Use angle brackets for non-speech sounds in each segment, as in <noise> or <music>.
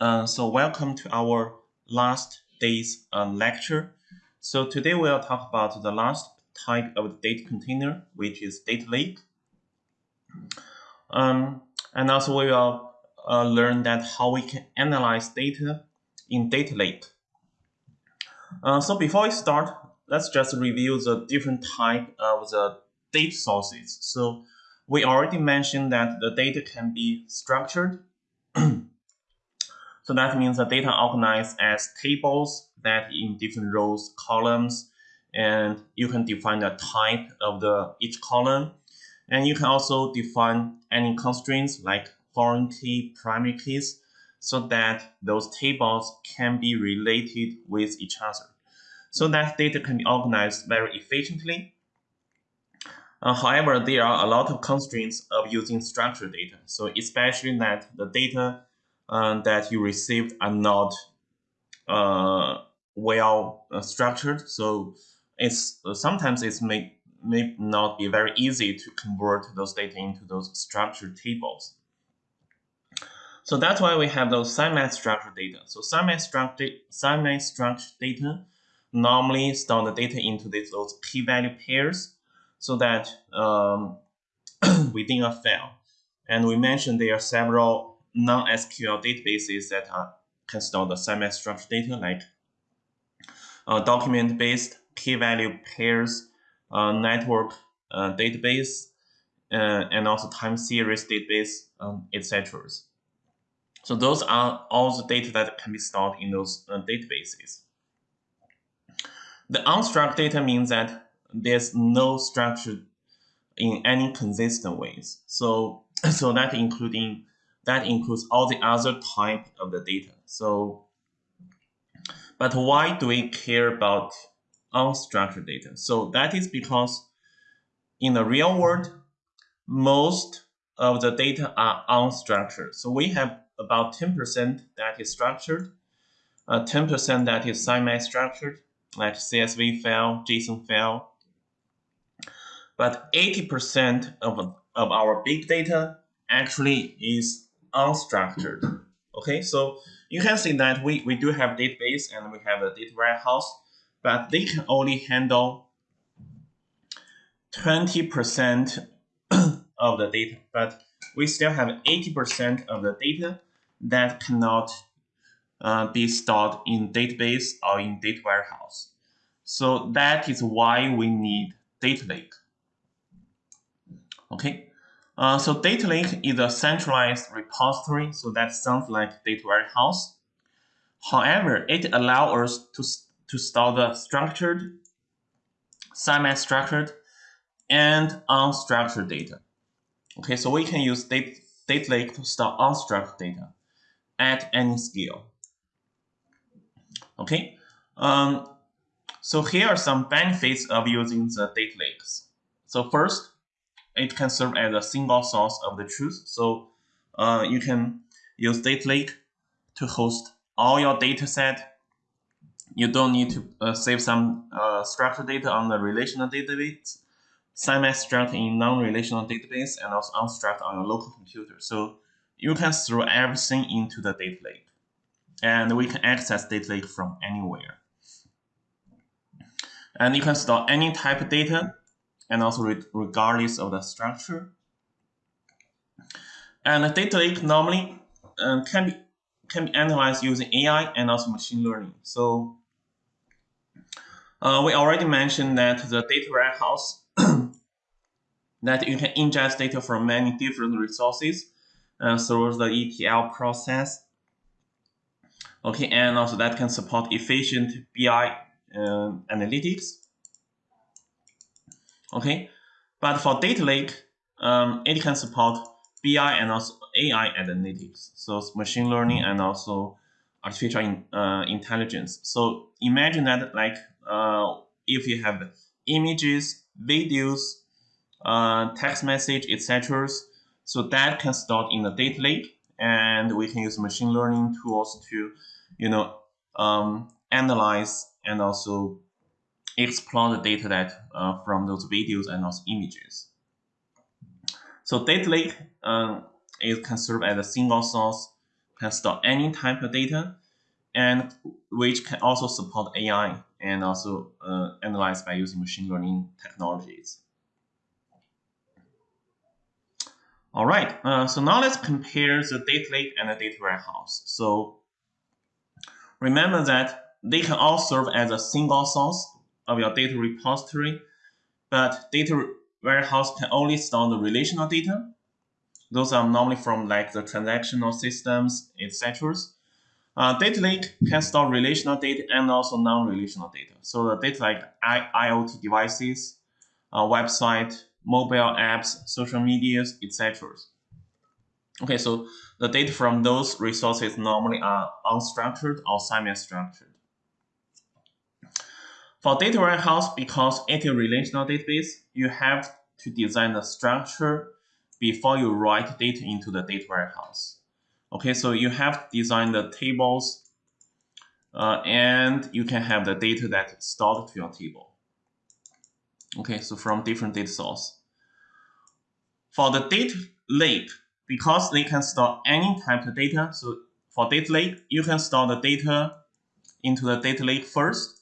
Uh, so welcome to our last day's uh, lecture. So today we'll talk about the last type of data container, which is data lake. Um, and also we will uh, learn that how we can analyze data in data lake. Uh, so before we start, let's just review the different type of the data sources. So we already mentioned that the data can be structured So that means the data organized as tables that in different rows, columns, and you can define the type of the each column. And you can also define any constraints like foreign key, primary keys, so that those tables can be related with each other. So that data can be organized very efficiently. Uh, however, there are a lot of constraints of using structured data. So especially that the data uh, that you received are not uh, well uh, structured. So it's uh, sometimes it's may may not be very easy to convert those data into those structured tables. So that's why we have those semi-structured data. So semi-structured semi-structured data normally store the data into this, those key value pairs so that um, within a file. And we mentioned there are several non-SQL databases that are, can store the semi-structured data like uh, document-based key value pairs, uh, network uh, database, uh, and also time series database, um, etc. So those are all the data that can be stored in those uh, databases. The unstructured data means that there's no structure in any consistent ways. So, <coughs> so that including that includes all the other type of the data. So, but why do we care about unstructured data? So that is because in the real world, most of the data are unstructured. So we have about 10% that is structured, 10% uh, that is semi-structured, like CSV file, JSON file. But 80% of, of our big data actually is unstructured. Okay, so you can see that we, we do have database and we have a data warehouse, but they can only handle 20% <coughs> of the data, but we still have 80% of the data that cannot uh, be stored in database or in data warehouse. So that is why we need data lake. Okay, uh, so data lake is a centralized repository, so that sounds like data warehouse. However, it allows us to, to store the structured, semi-structured, and unstructured data. Okay, so we can use data, data lake to store unstructured data at any scale. Okay, um, so here are some benefits of using the data lakes. So first, it can serve as a single source of the truth. So uh, you can use data lake to host all your data set. You don't need to uh, save some uh, structured data on the relational database, semi-structured in non-relational database, and also unstructured on your local computer. So you can throw everything into the data lake. And we can access data lake from anywhere. And you can store any type of data and also re regardless of the structure. And the data lake normally um, can be can be analyzed using AI and also machine learning. So uh, we already mentioned that the data warehouse <clears throat> that you can ingest data from many different resources uh, through the ETL process. Okay, and also that can support efficient BI uh, analytics. Okay, but for data lake, um, it can support BI and also AI analytics, so machine learning and also artificial in, uh, intelligence. So imagine that like uh, if you have images, videos, uh, text message, etc. So that can store in the data lake, and we can use machine learning tools to, you know, um, analyze and also explore the data that uh, from those videos and also images. So data lake um, it can serve as a single source can store any type of data, and which can also support AI and also uh, analyze by using machine learning technologies. All right, uh, so now let's compare the data lake and the data warehouse. So remember that they can all serve as a single source of your data repository, but data warehouse can only store the relational data. Those are normally from like the transactional systems, etc. Uh, data lake can store relational data and also non-relational data. So the data like I IoT devices, uh, website, mobile apps, social medias, etc. Okay, so the data from those resources normally are unstructured or semi-structured. For data warehouse, because it is a relational database, you have to design the structure before you write data into the data warehouse. Okay, so you have to design the tables uh, and you can have the data that stored to your table. Okay, so from different data source. For the data lake, because they can store any type of data, so for data lake, you can store the data into the data lake first.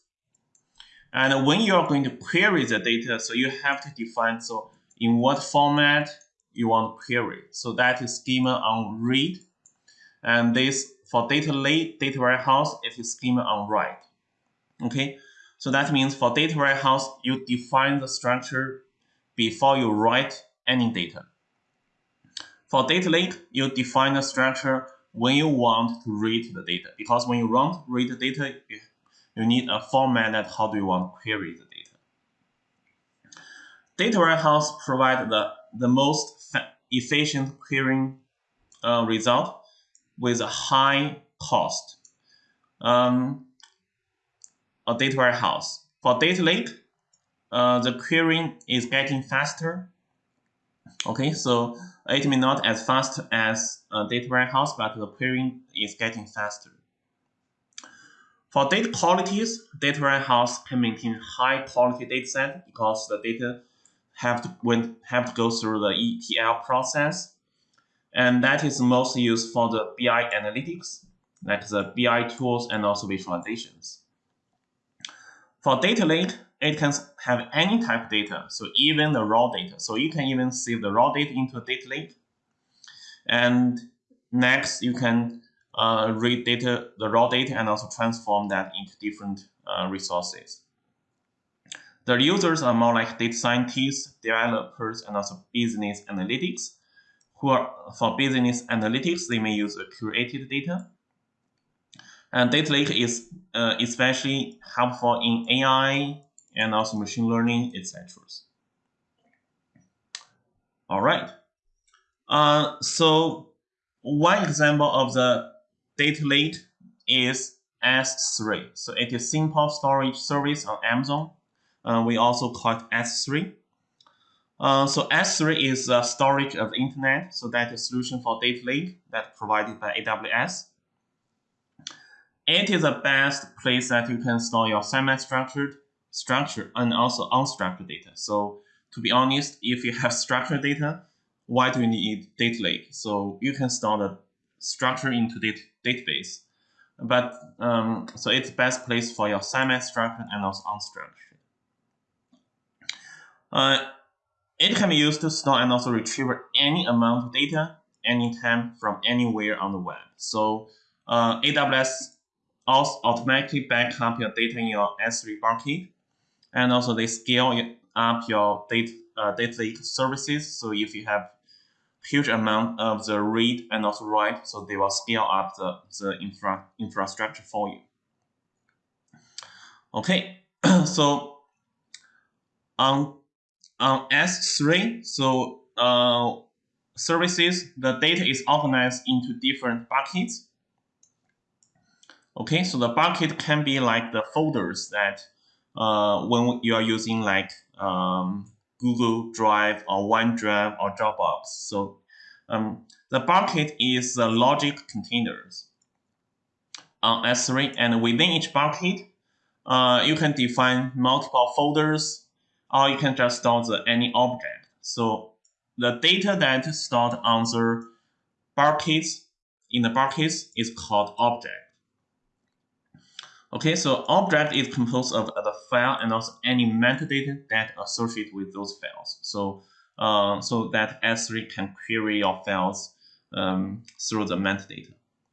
And when you are going to query the data, so you have to define so in what format you want to query. So that is schema on read. And this for data lake, data warehouse, it is schema on write. Okay, so that means for data warehouse, you define the structure before you write any data. For data lake, you define the structure when you want to read the data. Because when you want to read the data, you need a format that how do you want to query the data. Data warehouse provide the, the most efficient querying uh, result with a high cost. Um, a data warehouse. For data lake, uh, the querying is getting faster. Okay, so it may not as fast as a data warehouse, but the querying is getting faster. For data qualities, data warehouse can maintain high quality data set because the data have to when have to go through the ETL process, and that is mostly used for the BI analytics, like the BI tools and also visualizations. For data lake, it can have any type of data, so even the raw data. So you can even save the raw data into a data lake. And next, you can uh, read data, the raw data, and also transform that into different uh, resources. The users are more like data scientists, developers, and also business analytics. Who are for business analytics, they may use curated data. And data lake is uh, especially helpful in AI, and also machine learning, etc. All right. Uh, so one example of the data lake is S3. So it is simple storage service on Amazon. Uh, we also call it S3. Uh, so S3 is a storage of the internet. So that is a solution for data lake that provided by AWS. It is the best place that you can store your semi-structured structured and also unstructured data. So to be honest, if you have <laughs> structured data, why do you need data lake? So you can store the structure into data database. But um, so it's best place for your semi-structured and also unstructured. Uh, it can be used to store and also retrieve any amount of data anytime from anywhere on the web. So uh, AWS also automatically back up your data in your S3 bucket and also they scale up your data, uh, data services. So if you have huge amount of the read and also write, so they will scale up the, the infra, infrastructure for you. Okay, <clears throat> so on, on S3, so uh, services, the data is organized into different buckets. Okay, so the bucket can be like the folders that uh, when you are using like um, Google Drive or OneDrive or Dropbox. So um, the bucket is the logic containers on S3, and within each bucket, uh, you can define multiple folders, or you can just store the, any object. So the data that stored on the buckets in the case is called object. Okay, so object is composed of the file and also any metadata that associate with those files. So, uh, so that S3 can query your files um, through the metadata.